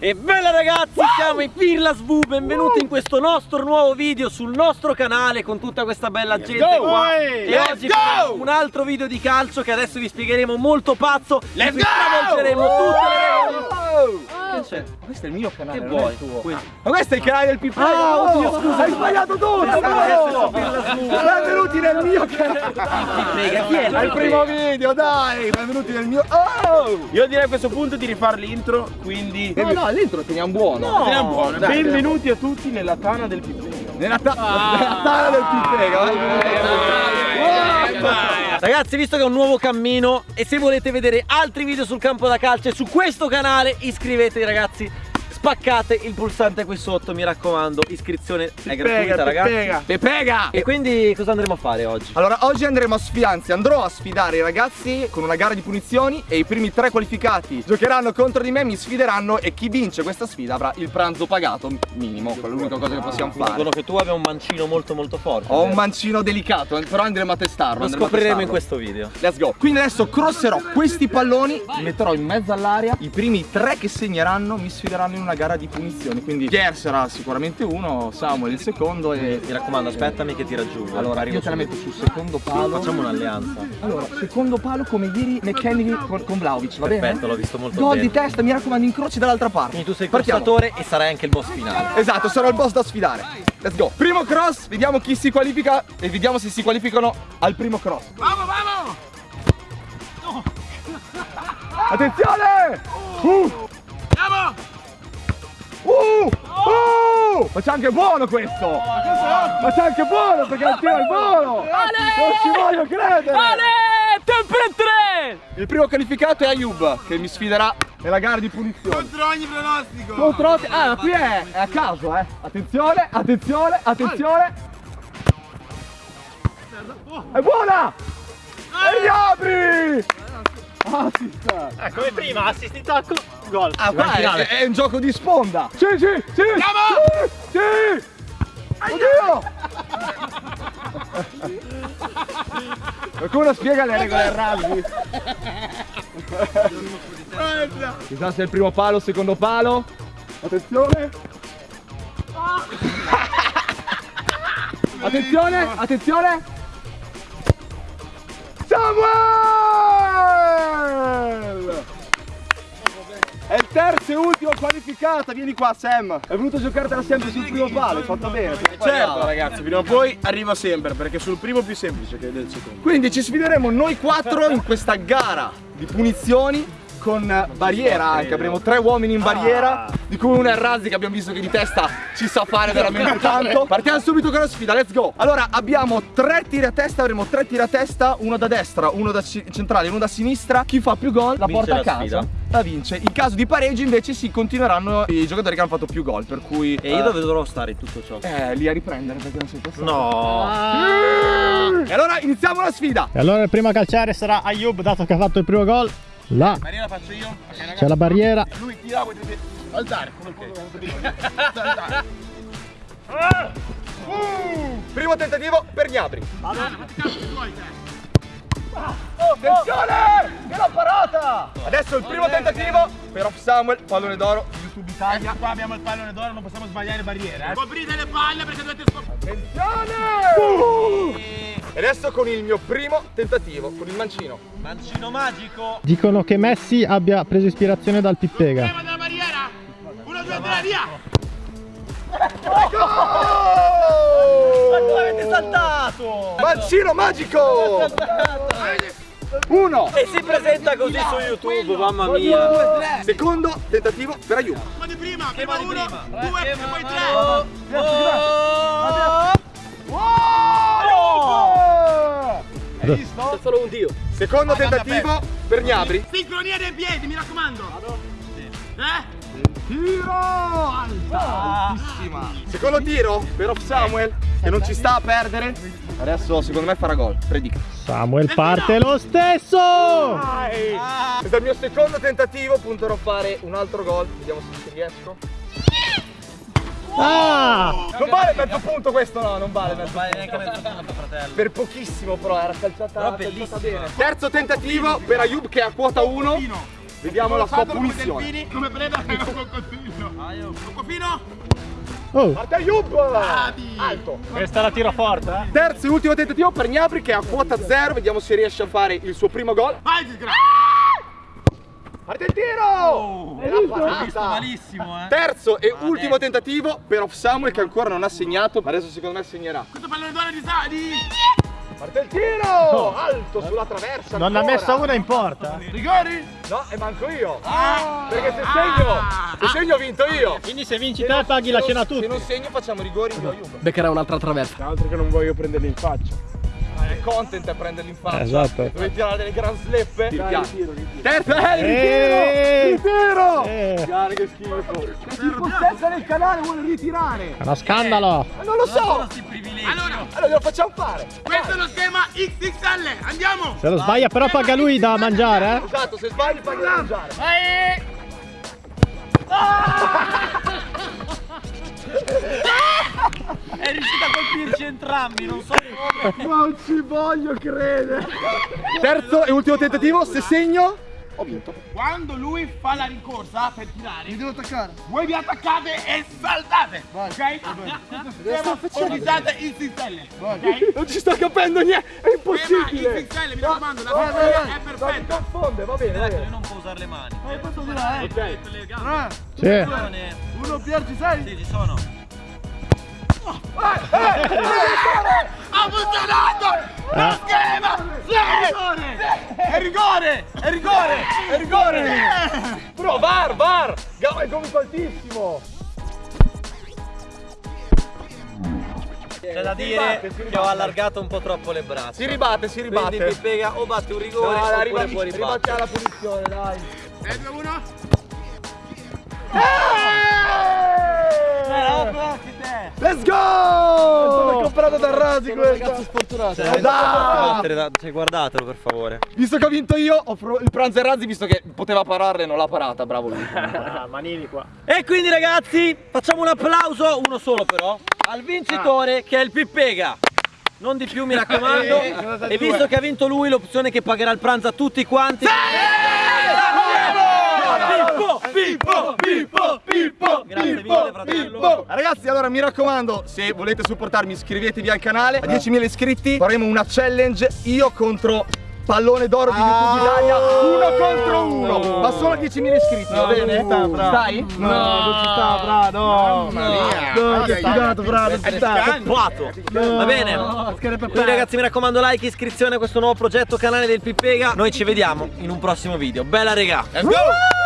E bella ragazzi! Siamo i Pirlas V, benvenuti in questo nostro nuovo video sul nostro canale con tutta questa bella Let's gente go! qua E Let's oggi un altro video di calcio che adesso vi spiegheremo molto pazzo Let's go! travolgeremo tutte le regole Che c'è? Questo è il mio canale, che vuoi? tuo Ma questo è il canale del Pippero Ah, oddio, scusa Hai sbagliato tutto! Benvenuti nel mio canale Prega, chi è? Al primo video, dai! Benvenuti nel mio... Oh! Io direi a questo punto di rifare l'intro, quindi... No, no, l'intro teniamo buono. No, teniamo buono. Dai, Benvenuti a tutti nella tana del Pippega. Nella, ta ah, nella tana del Pippega. Eh, Ragazzi visto che è un nuovo cammino e se volete vedere altri video sul campo da calcio su questo canale iscrivetevi ragazzi spaccate il pulsante qui sotto mi raccomando iscrizione è gratuita ragazzi. Pepega e quindi cosa andremo a fare oggi? allora oggi andremo a sfidare anzi andrò a sfidare i ragazzi con una gara di punizioni e i primi tre qualificati giocheranno contro di me mi sfideranno e chi vince questa sfida avrà il pranzo pagato minimo quella è l'unica cosa che possiamo fare. dicono che tu abbia un mancino molto molto forte ho un mancino delicato eh, però andremo a testarlo lo scopriremo in questo video. Let's go. Quindi adesso crosserò questi palloni li metterò in mezzo all'aria i primi tre che segneranno mi sfideranno in una gara di punizioni quindi Pier sarà sicuramente uno Samuel il secondo e mi raccomando aspettami che ti raggiungo allora io te la metto sul secondo palo. Facciamo un'alleanza. Allora secondo palo come ieri McKennedy con, con Vlaovic va perfetto bene? l'ho visto molto Gol bene. di testa mi raccomando incroci dall'altra parte. Quindi tu sei il crosstatore e sarai anche il boss finale. Esatto sarò il boss da sfidare. Let's go. Primo cross vediamo chi si qualifica e vediamo se si qualificano al primo cross. Vamos vamos Attenzione! Uh! Andiamo! Uh! Uh! Ma c'è anche buono questo! Ma c'è anche buono perché il tiro al volo! Non ci voglio credere! Ale! Tempetre! Il primo qualificato è Ayub che mi sfiderà nella gara di punizione. Contro ogni pronostico! Contro ogni... Ah, qui è, è a caso, eh! Attenzione, attenzione, attenzione! È buona! E gli apri! Assist! Eh, come prima, assist tacco, gol. Ah, qua è, è, un gioco di sponda! Sì, sì, sì! Andiamo! Sì! Oddio! Qualcuno spiega le regole del rugby? Chissà se è il primo palo, il secondo palo. Attenzione! attenzione, attenzione! Samuel! È il terzo e ultimo qualificato, vieni qua Sam. Hai voluto giocartela sempre sul primo palo, hai fatto bene. Certo ragazzi, prima o poi arriva sempre Perché sul primo è più semplice che del secondo Quindi ci sfideremo noi quattro in questa gara di punizioni con barriera anche, avremo tre uomini in barriera di cui uno è Razzi che abbiamo visto che di testa ci sa fare veramente tanto. Partiamo subito con la sfida, let's go. Allora abbiamo tre tiri a testa, avremo tre tiri a testa Uno da destra, uno da centrale, uno da sinistra. Chi fa più gol? La vince porta la a casa. sfida. La vince In caso di pareggio invece si continueranno i giocatori che hanno fatto più gol Per cui E io dove dovrò stare in tutto ciò? Eh, lì a riprendere perché non sei passato No. Ah. E allora iniziamo la sfida. E allora il primo a calciare sarà Ayub dato che ha fatto il primo gol. Là. Barriera faccio io. Okay, C'è la barriera. Lui tira, voi dovete alzare? Come okay. uh, Primo tentativo per Gnabri Attenzione! Che l'ho parata! Adesso il primo tentativo per Off Samuel, pallone d'oro, YouTube Italia. Qua abbiamo il pallone d'oro, non possiamo sbagliare barriere. Eh. Coprite le palle perché dovete scoprire. Attenzione! Uh! E adesso con il mio primo tentativo, con il mancino. Mancino magico! Dicono che Messi abbia preso ispirazione dal Pippega. Prima della barriera! Uno, due, tre, via! Saltato? Mancino magico! Uno! E si presenta così su YouTube, mamma mia! Secondo tentativo per aiuto. Ma di prima, prima di uno, prima. due e poi tre! Hai visto? C'è solo un dio! Secondo tentativo per Gnabri. Sincronia dei piedi, mi raccomando! Eh? Tiro alta, altissima. Secondo tiro per Off Samuel che non ci sta a perdere. Adesso secondo me farà gol. Predica. Samuel parte lo stesso. Questo è il mio secondo tentativo, punterò a fare un altro gol. Vediamo se ci riesco. Ah! Non vale mezzo punto questo no, non vale mezzo punto. neanche mezzo punto fratello. Per pochissimo però era calciata, Però calciata bene. Terzo tentativo per Ayub che è a quota 1. Vediamo la sua punizione. Come preda è un coccodrillo. Coccofino. Oh, Parte Ayub! Alto. questa la tiro forte, eh. Terzo e ultimo tentativo per Gnabry che è a quota zero. Vediamo se riesce a fare il suo primo gol. Vai, disgrazia. Parte il tiro! E la parata. Malissimo, eh. Terzo e ultimo tentativo per Off Samuel che ancora non ha segnato, ma adesso secondo me segnerà. Questo pallone d'oro di di. Parte il tiro! Alto sulla traversa. Non ne ha ancora. messa una in porta. Rigori? No, e manco io. Ah. Perché se segno, se segno ho vinto io. Quindi se vinci te paghi la cena a Se tutti. non segno facciamo rigori io Ayub. Beccherà un'altra traversa. Altro che non voglio prenderli in faccia. È content è prenderli in faccia. Esatto. Dove tirare delle gran sleppe. Dai, ritiro, ritiro. Terzo, eh, Eh. ritiro! Ritiro! Eh, Guarda che schifo. Che schifo nel canale vuole ritirare. è uno scandalo. Ma non lo so. Allora, glielo facciamo fare. questo è lo schema XXL. Andiamo. Se lo sbaglia però paga lui da mangiare, eh. Esatto, se sbagli paghi da mangiare. Vai. È riuscito a colpirci entrambi, non so come. Non ci voglio credere. Terzo e ultimo tentativo, se segno ho vinto. Quando lui fa la rincorsa per tirare, mi devo attaccare. Voi vi attaccate e saltate. Ok? Schema ordinate XXL. Ok? Non ci sto capendo niente, è impossibile. XXL, mi raccomando, la sua è perfetta. confonde, va bene, va Lui non può usare le mani. Ok. Le gambe. Sì. Uno Pier ci sei? Sì, ci sono. Ha funzionato! Lo schema! Sì! È rigore, è rigore, è rigore. Bro, var, var. Gamba è gomito altissimo. C'è da dire ribatte, che ho ribatte. allargato un po' troppo le braccia. Si ribatte, si Quindi ribatte. mi pega o batte un rigore dai, oppure puoi ribatti ribattere. alla punizione, dai. 3, 2, 1. Let's go! Sono comprato da Rasi questo. Cioè, dai! battere da- cioè, guardatelo per favore. Visto che ho vinto io, ho il pranzo e Razzi, visto che poteva pararle, non l'ha parata, bravo lui. Ah, manini qua. E quindi ragazzi, facciamo un applauso, uno solo però, al vincitore che è il Pippega. Non di più mi raccomando. E visto che ha vinto lui, l'opzione che pagherà il pranzo a tutti quanti. Pippo, Pippo, Pippo, Pippo. Grazie mille fratello. Ragazzi, allora mi raccomando, se volete supportarmi iscrivetevi al canale. A 10.000 iscritti faremo una challenge io contro pallone d'oro di YouTube Italia, uno contro uno. Ma solo a 10.000 iscritti, va bene? Stai? No, non ci sta, fra, no. Mamma mia. No, che sfigato, fra, non ci sta. Va bene. Quindi ragazzi mi raccomando like, iscrizione a questo nuovo progetto canale del Pippega. Noi ci vediamo in un prossimo video. Bella regà. Let's go!